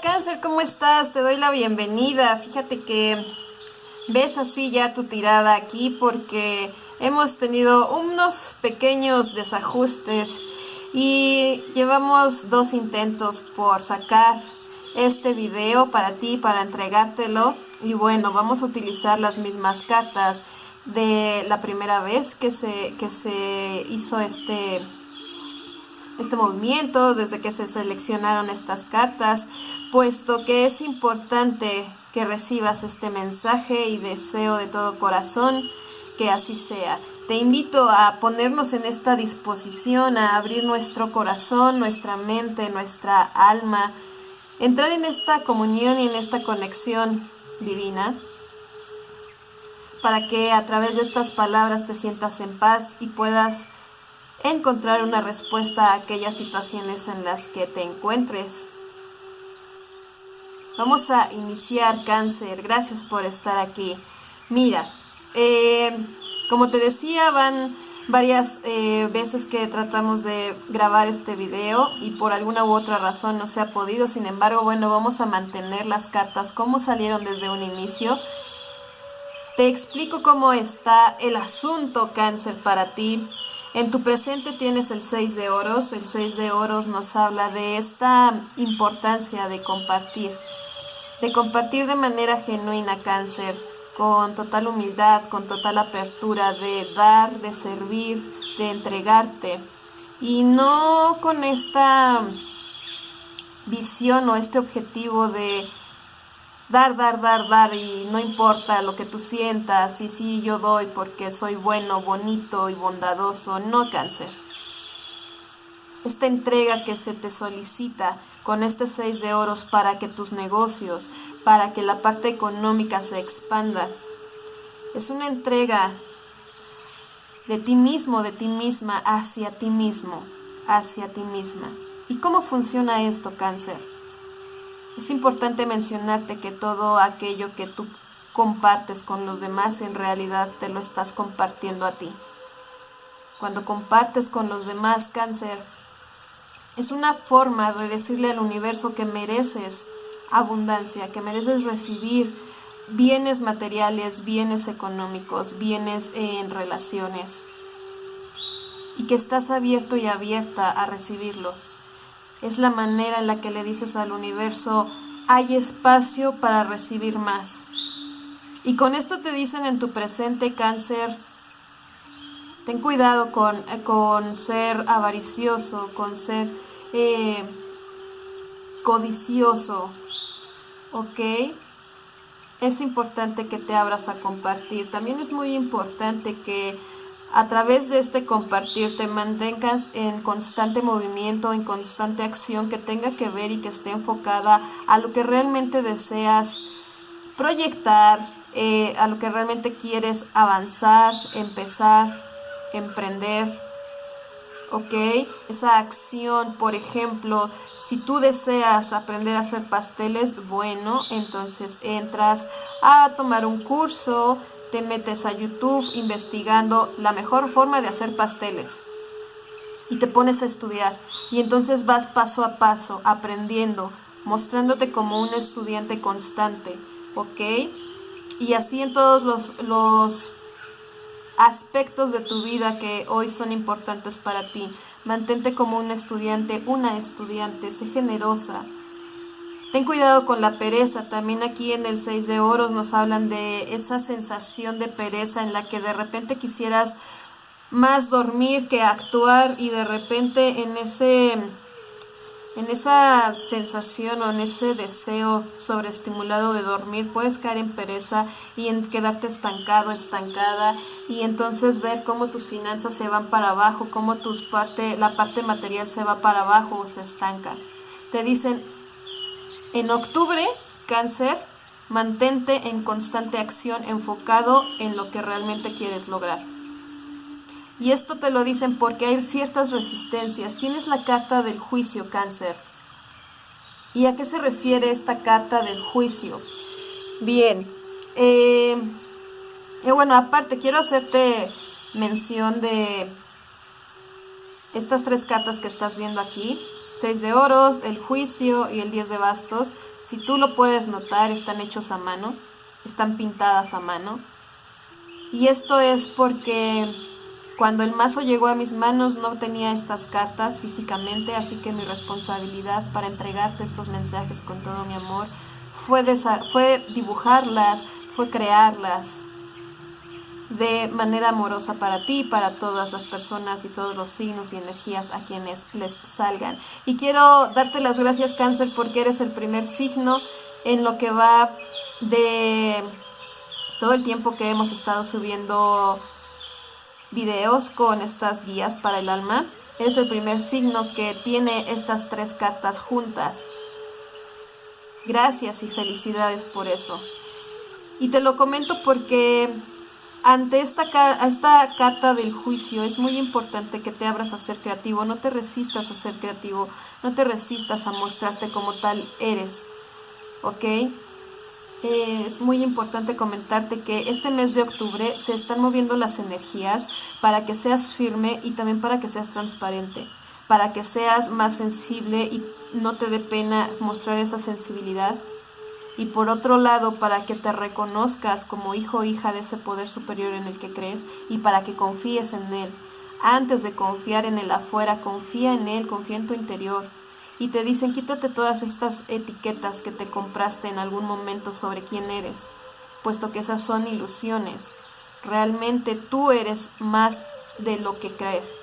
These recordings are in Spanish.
Hola cáncer, ¿cómo estás? Te doy la bienvenida. Fíjate que ves así ya tu tirada aquí porque hemos tenido unos pequeños desajustes y llevamos dos intentos por sacar este video para ti, para entregártelo y bueno, vamos a utilizar las mismas cartas de la primera vez que se, que se hizo este este movimiento, desde que se seleccionaron estas cartas, puesto que es importante que recibas este mensaje y deseo de todo corazón que así sea. Te invito a ponernos en esta disposición, a abrir nuestro corazón, nuestra mente, nuestra alma, entrar en esta comunión y en esta conexión divina, para que a través de estas palabras te sientas en paz y puedas encontrar una respuesta a aquellas situaciones en las que te encuentres. Vamos a iniciar cáncer. Gracias por estar aquí. Mira, eh, como te decía, van varias eh, veces que tratamos de grabar este video y por alguna u otra razón no se ha podido. Sin embargo, bueno, vamos a mantener las cartas como salieron desde un inicio. Te explico cómo está el asunto cáncer para ti en tu presente tienes el 6 de oros. El 6 de oros nos habla de esta importancia de compartir. De compartir de manera genuina cáncer, con total humildad, con total apertura, de dar, de servir, de entregarte. Y no con esta visión o este objetivo de dar, dar, dar, dar y no importa lo que tú sientas y sí yo doy porque soy bueno, bonito y bondadoso, no cáncer. Esta entrega que se te solicita con este seis de oros para que tus negocios, para que la parte económica se expanda, es una entrega de ti mismo, de ti misma, hacia ti mismo, hacia ti misma. ¿Y cómo funciona esto, cáncer? Es importante mencionarte que todo aquello que tú compartes con los demás en realidad te lo estás compartiendo a ti. Cuando compartes con los demás cáncer, es una forma de decirle al universo que mereces abundancia, que mereces recibir bienes materiales, bienes económicos, bienes en relaciones y que estás abierto y abierta a recibirlos es la manera en la que le dices al universo, hay espacio para recibir más. Y con esto te dicen en tu presente cáncer, ten cuidado con, con ser avaricioso, con ser eh, codicioso, ¿ok? Es importante que te abras a compartir. También es muy importante que a través de este compartir te mantengas en constante movimiento, en constante acción que tenga que ver y que esté enfocada a lo que realmente deseas proyectar, eh, a lo que realmente quieres avanzar, empezar, emprender. ¿Ok? Esa acción, por ejemplo, si tú deseas aprender a hacer pasteles, bueno, entonces entras a tomar un curso, te metes a YouTube investigando la mejor forma de hacer pasteles y te pones a estudiar y entonces vas paso a paso aprendiendo, mostrándote como un estudiante constante, ¿ok? Y así en todos los, los aspectos de tu vida que hoy son importantes para ti. Mantente como un estudiante, una estudiante, sé generosa, Ten cuidado con la pereza. También aquí en el 6 de oros nos hablan de esa sensación de pereza en la que de repente quisieras más dormir que actuar y de repente en ese en esa sensación o en ese deseo sobreestimulado de dormir puedes caer en pereza y en quedarte estancado, estancada y entonces ver cómo tus finanzas se van para abajo, cómo tus parte, la parte material se va para abajo o se estanca. Te dicen, en octubre, cáncer, mantente en constante acción enfocado en lo que realmente quieres lograr. Y esto te lo dicen porque hay ciertas resistencias. Tienes la carta del juicio, cáncer. ¿Y a qué se refiere esta carta del juicio? Bien, eh, eh, bueno, aparte quiero hacerte mención de estas tres cartas que estás viendo aquí. 6 de oros, el juicio y el 10 de bastos. Si tú lo puedes notar, están hechos a mano, están pintadas a mano. Y esto es porque cuando el mazo llegó a mis manos no tenía estas cartas físicamente, así que mi responsabilidad para entregarte estos mensajes con todo mi amor fue, fue dibujarlas, fue crearlas de manera amorosa para ti, para todas las personas y todos los signos y energías a quienes les salgan. Y quiero darte las gracias, cáncer, porque eres el primer signo en lo que va de todo el tiempo que hemos estado subiendo videos con estas guías para el alma. Eres el primer signo que tiene estas tres cartas juntas. Gracias y felicidades por eso. Y te lo comento porque ante esta, esta carta del juicio es muy importante que te abras a ser creativo, no te resistas a ser creativo, no te resistas a mostrarte como tal eres, ¿ok? Es muy importante comentarte que este mes de octubre se están moviendo las energías para que seas firme y también para que seas transparente, para que seas más sensible y no te dé pena mostrar esa sensibilidad y por otro lado para que te reconozcas como hijo o hija de ese poder superior en el que crees y para que confíes en él. Antes de confiar en el afuera, confía en él, confía en tu interior. Y te dicen, quítate todas estas etiquetas que te compraste en algún momento sobre quién eres, puesto que esas son ilusiones. Realmente tú eres más de lo que crees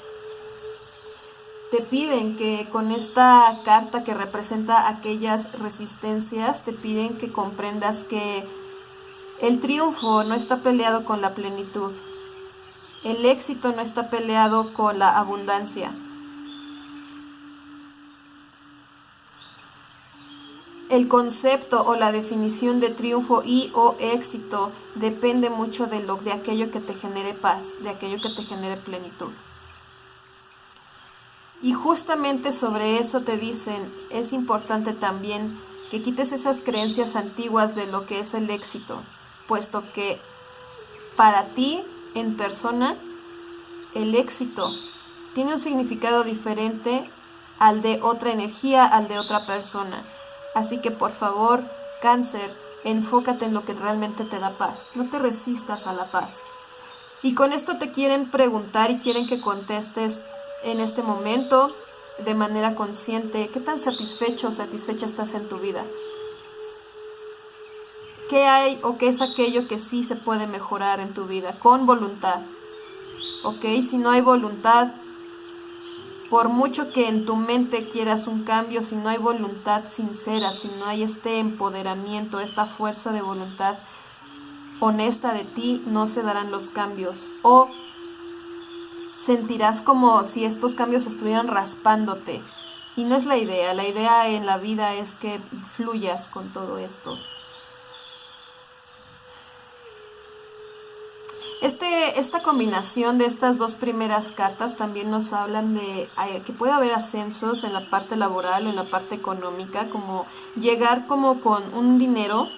te piden que con esta carta que representa aquellas resistencias, te piden que comprendas que el triunfo no está peleado con la plenitud, el éxito no está peleado con la abundancia. El concepto o la definición de triunfo y o éxito depende mucho de lo de aquello que te genere paz, de aquello que te genere plenitud. Y justamente sobre eso te dicen, es importante también que quites esas creencias antiguas de lo que es el éxito, puesto que para ti en persona el éxito tiene un significado diferente al de otra energía, al de otra persona. Así que por favor, cáncer, enfócate en lo que realmente te da paz. No te resistas a la paz. Y con esto te quieren preguntar y quieren que contestes en este momento de manera consciente, qué tan satisfecho o satisfecha estás en tu vida. ¿Qué hay o qué es aquello que sí se puede mejorar en tu vida con voluntad? ¿Ok? Si no hay voluntad, por mucho que en tu mente quieras un cambio, si no hay voluntad sincera, si no hay este empoderamiento, esta fuerza de voluntad honesta de ti, no se darán los cambios. O sentirás como si estos cambios estuvieran raspándote. Y no es la idea, la idea en la vida es que fluyas con todo esto. Este, esta combinación de estas dos primeras cartas también nos hablan de eh, que puede haber ascensos en la parte laboral o en la parte económica, como llegar como con un dinero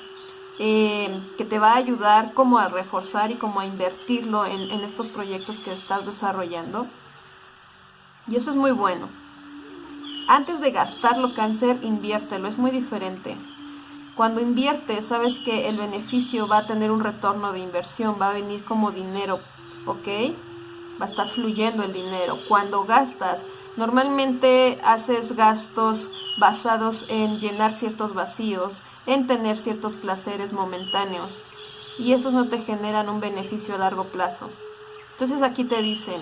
eh, que te va a ayudar como a reforzar y como a invertirlo en, en estos proyectos que estás desarrollando. Y eso es muy bueno. Antes de gastarlo, cáncer, inviértelo, es muy diferente. Cuando inviertes, sabes que el beneficio va a tener un retorno de inversión, va a venir como dinero, ¿ok? Va a estar fluyendo el dinero. Cuando gastas, normalmente haces gastos basados en llenar ciertos vacíos, en tener ciertos placeres momentáneos y esos no te generan un beneficio a largo plazo. Entonces aquí te dicen,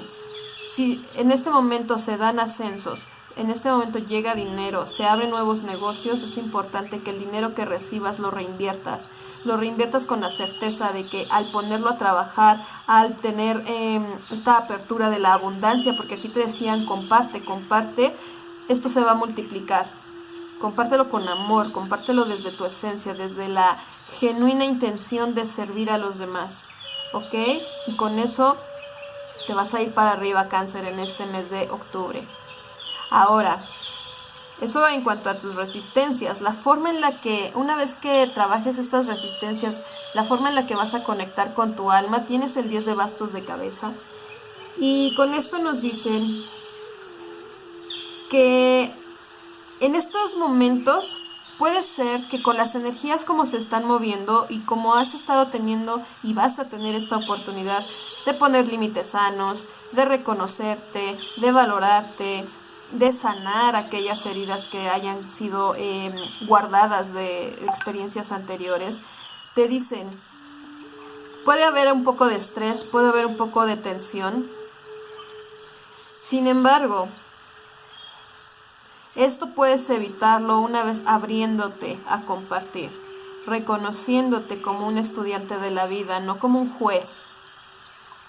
si en este momento se dan ascensos, en este momento llega dinero, se abren nuevos negocios, es importante que el dinero que recibas lo reinviertas. Lo reinviertas con la certeza de que al ponerlo a trabajar, al tener em, esta apertura de la abundancia, porque aquí te decían comparte, comparte, esto se va a multiplicar compártelo con amor, compártelo desde tu esencia, desde la genuina intención de servir a los demás, ¿ok? Y con eso te vas a ir para arriba cáncer en este mes de octubre. Ahora, eso en cuanto a tus resistencias, la forma en la que, una vez que trabajes estas resistencias, la forma en la que vas a conectar con tu alma, tienes el 10 de bastos de cabeza. Y con esto nos dicen que en estos momentos puede ser que con las energías como se están moviendo y como has estado teniendo y vas a tener esta oportunidad de poner límites sanos, de reconocerte, de valorarte, de sanar aquellas heridas que hayan sido em, guardadas de experiencias anteriores, te dicen, puede haber un poco de estrés, puede haber un poco de tensión. Sin embargo, esto puedes evitarlo una vez abriéndote a compartir, reconociéndote como un estudiante de la vida, no como un juez.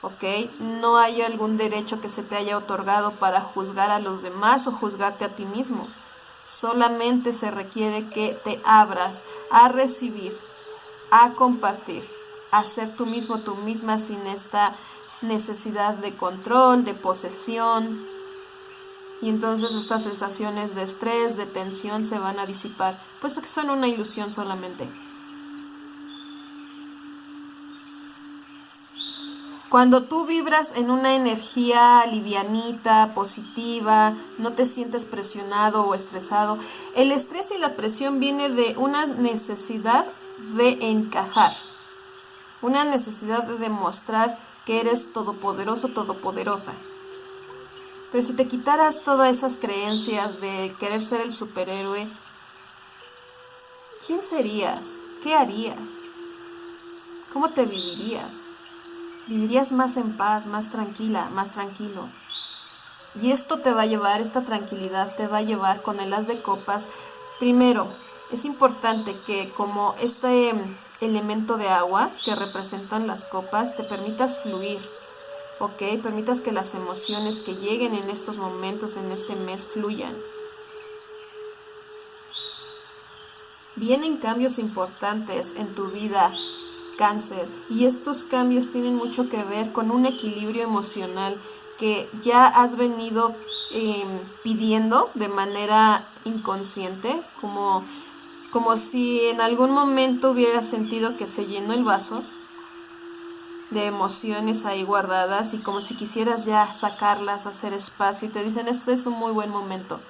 ¿Ok? No hay algún derecho que se te haya otorgado para juzgar a los demás o juzgarte a ti mismo. Solamente se requiere que te abras a recibir, a compartir, a ser tú mismo, tú misma sin esta necesidad de control, de posesión, y entonces estas sensaciones de estrés, de tensión se van a disipar, puesto que son una ilusión solamente. Cuando tú vibras en una energía livianita, positiva, no te sientes presionado o estresado, el estrés y la presión viene de una necesidad de encajar, una necesidad de demostrar que eres todopoderoso, todopoderosa. Pero si te quitaras todas esas creencias de querer ser el superhéroe, ¿quién serías? ¿Qué harías? ¿Cómo te vivirías? Vivirías más en paz, más tranquila, más tranquilo. Y esto te va a llevar, esta tranquilidad te va a llevar con el as de copas. Primero, es importante que como este elemento de agua que representan las copas, te permitas fluir, ¿ok? Permitas que las emociones que lleguen en estos momentos, en este mes, fluyan. Vienen cambios importantes en tu vida, cáncer, y estos cambios tienen mucho que ver con un equilibrio emocional que ya has venido em, pidiendo de manera inconsciente, como, como si en algún momento hubieras sentido que se llenó el vaso de emociones ahí guardadas y como si quisieras ya sacarlas, hacer espacio y te dicen esto es un muy buen momento.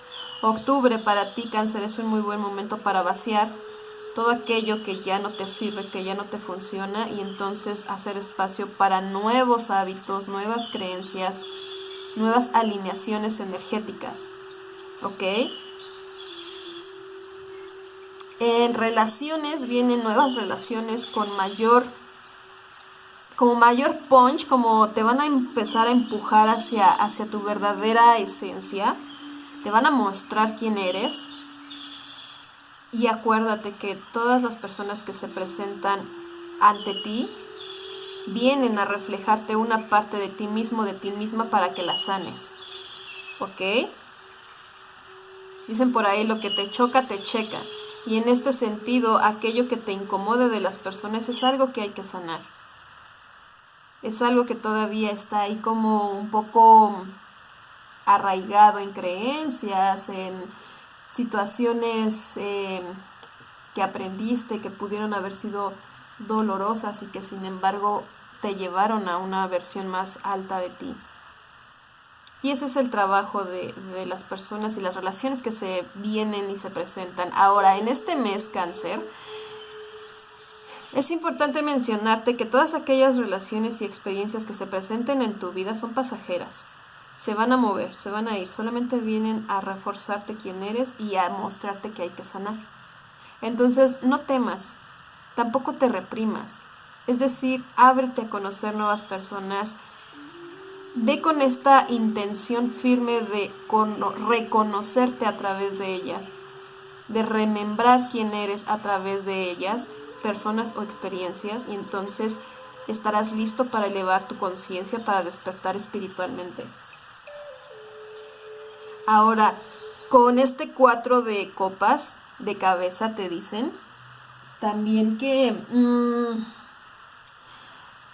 Octubre para ti cáncer es un muy buen momento para vaciar todo aquello que ya no te sirve, que ya no te funciona y entonces hacer espacio para nuevos hábitos, nuevas creencias, nuevas alineaciones energéticas. ¿Ok? En relaciones vienen nuevas relaciones con mayor como mayor punch, como te van a empezar a empujar hacia, hacia tu verdadera esencia, te van a mostrar quién eres. Y acuérdate que todas las personas que se presentan ante ti vienen a reflejarte una parte de ti mismo, de ti misma, para que la sanes. ¿Ok? Dicen por ahí, lo que te choca, te checa. Y en este sentido, aquello que te incomode de las personas es algo que hay que sanar es algo que todavía está ahí como un poco arraigado en creencias, en situaciones eh, que aprendiste que pudieron haber sido dolorosas y que sin embargo te llevaron a una versión más alta de ti. Y ese es el trabajo de, de, las personas y las relaciones que se vienen y se presentan. Ahora, en este mes cáncer, es importante mencionarte que todas aquellas relaciones y experiencias que se presenten en tu vida son pasajeras. Se van a mover, se van a ir, solamente vienen a reforzarte quién eres y a mostrarte que hay que sanar. Entonces, no temas, tampoco te reprimas. Es decir, ábrete a conocer nuevas personas. Ve con esta intención firme de reconocerte a través de ellas, de remembrar quién eres a través de ellas personas o experiencias y entonces estarás listo para elevar tu conciencia, para despertar espiritualmente. Ahora, con este cuatro de copas de cabeza te dicen también que mm,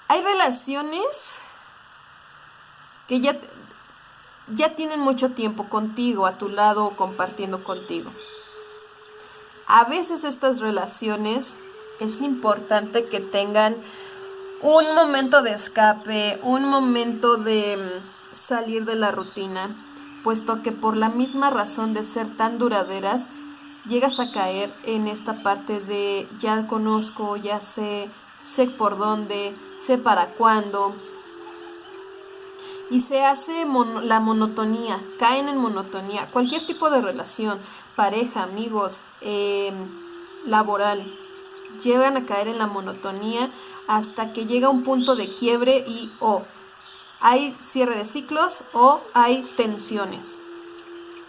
hay relaciones que ya, ya tienen mucho tiempo contigo, a tu lado o compartiendo contigo. A veces estas relaciones es importante que tengan un momento de escape, un momento de mm, salir de la rutina, puesto que por la misma razón de ser tan duraderas, llegas a caer en esta parte de ya conozco, ya sé, sé por dónde, sé para cuándo. Y se hace la monotonía, caen en monotonía, cualquier tipo de relación, pareja, amigos, em, laboral, llegan a caer en la monotonía hasta que llega un punto de quiebre y o hay cierre de ciclos o hay tensiones.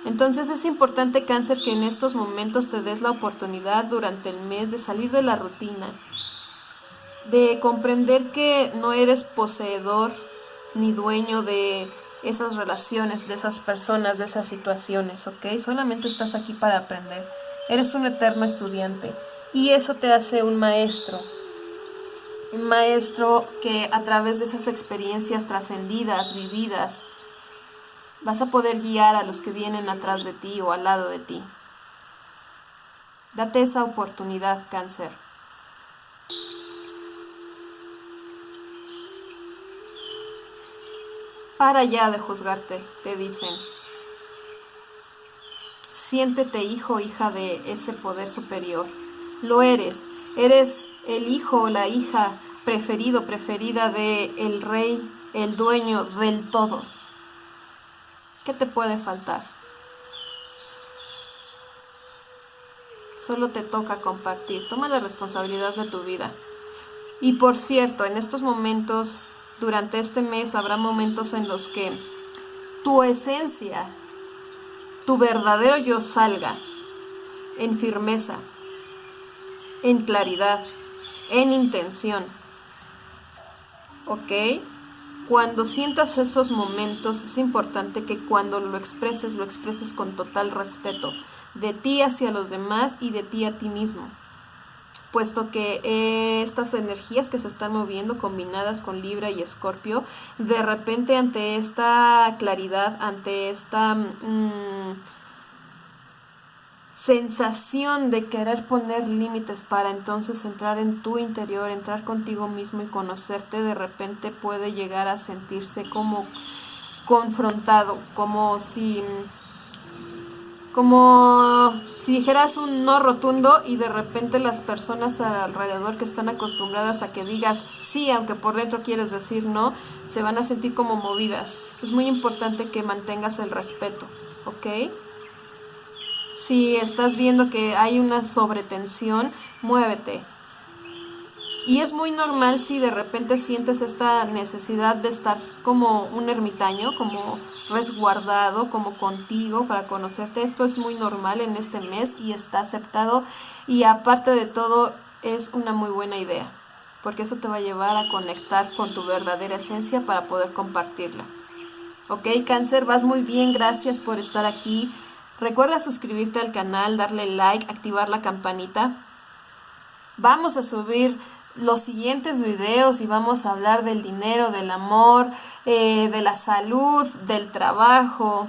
Entonces es importante cáncer que en estos momentos te des la oportunidad durante el mes de salir de la rutina, de comprender que no eres poseedor ni dueño de esas relaciones, de esas personas, de esas situaciones, ¿ok? Solamente estás aquí para aprender. Eres un eterno estudiante y eso te hace un maestro. Un maestro que a través de esas experiencias trascendidas, vividas, vas a poder guiar a los que vienen atrás de ti o al lado de ti. Date esa oportunidad, cáncer. Para ya de juzgarte, te dicen. Siéntete hijo hija de ese poder superior. Lo eres. Eres el hijo o la hija preferido, preferida de el rey, el dueño del todo. ¿Qué te puede faltar? Solo te toca compartir. Toma la responsabilidad de tu vida. Y por cierto, en estos momentos, durante este mes, habrá momentos en los que tu esencia, tu verdadero yo salga en firmeza, en claridad, en intención. ¿Ok? Cuando sientas esos momentos es importante que cuando lo expreses, lo expreses con total respeto de ti hacia los demás y de ti a ti mismo. Puesto que eh, estas energías que se están moviendo combinadas con Libra y Escorpio, de repente ante esta claridad, ante esta... Mm, sensación de querer poner límites para entonces entrar en tu interior, entrar contigo mismo y conocerte, de repente puede llegar a sentirse como confrontado, como si como si dijeras un no rotundo y de repente las personas alrededor que están acostumbradas a que digas sí, aunque por dentro quieres decir no, se van a sentir como movidas. Es muy importante que mantengas el respeto, ¿ok? Si estás viendo que hay una sobretensión, muévete. Y es muy normal si de repente sientes esta necesidad de estar como un ermitaño, como resguardado, como contigo para conocerte. Esto es muy normal en este mes y está aceptado. Y aparte de todo, es una muy buena idea, porque eso te va a llevar a conectar con tu verdadera esencia para poder compartirla. Ok, cáncer, vas muy bien, gracias por estar aquí. Recuerda suscribirte al canal, darle like, activar la campanita. Vamos a subir los siguientes videos y vamos a hablar del dinero, del amor, eh, de la salud, del trabajo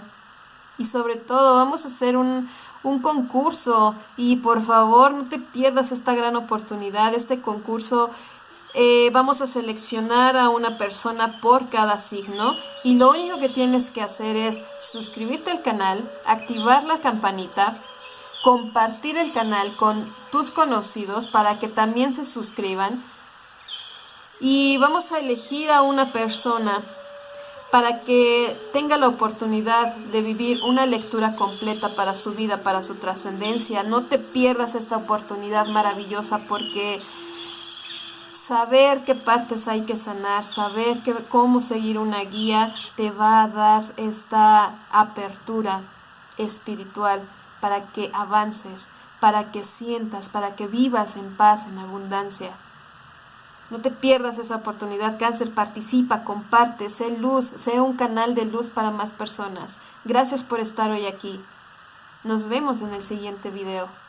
y sobre todo vamos a hacer un, un concurso y por favor no te pierdas esta gran oportunidad, este concurso eh, vamos a seleccionar a una persona por cada signo y lo único que tienes que hacer es suscribirte al canal, activar la campanita, compartir el canal con tus conocidos para que también se suscriban y vamos a elegir a una persona para que tenga la oportunidad de vivir una lectura completa para su vida, para su trascendencia. No te pierdas esta oportunidad maravillosa porque saber qué partes hay que sanar, saber cómo seguir una guía, te va a dar esta apertura espiritual para que avances, para que sientas, para que vivas en paz, en abundancia. No te pierdas esa oportunidad, cáncer, participa, comparte, sé luz, sé un canal de luz para más personas. Gracias por estar hoy aquí. Nos vemos en el siguiente video.